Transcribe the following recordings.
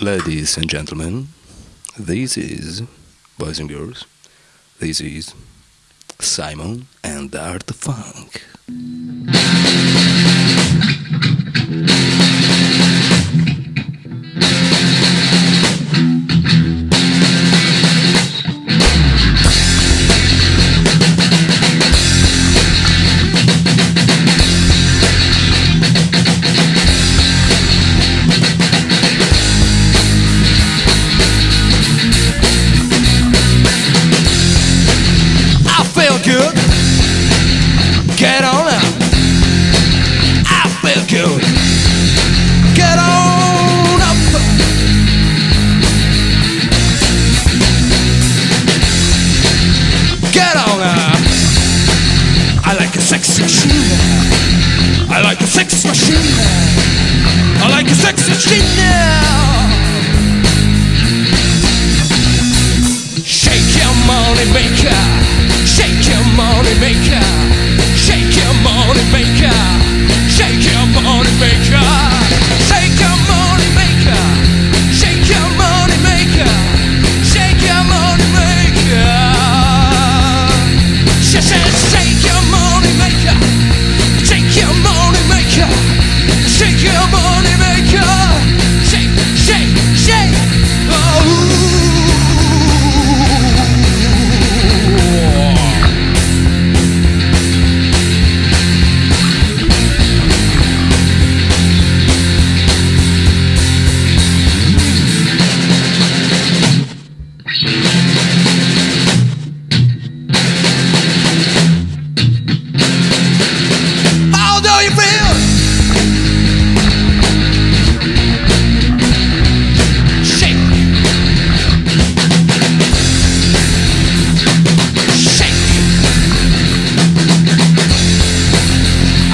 Ladies and gentlemen, this is, boys and girls, this is Simon and Art Funk. Get on up.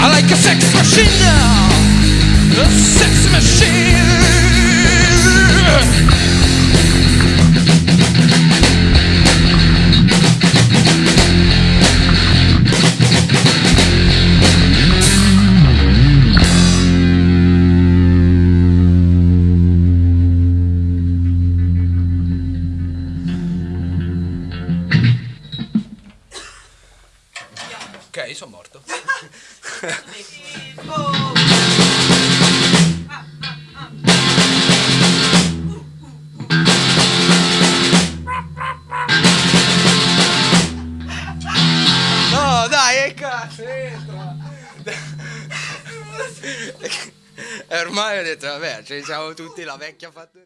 I like a sex machine now. A sex machine. Ok, sono morto. No, dai, che cazzo, entra. E ormai ho detto, vabbè, ci siamo tutti la vecchia fattoria.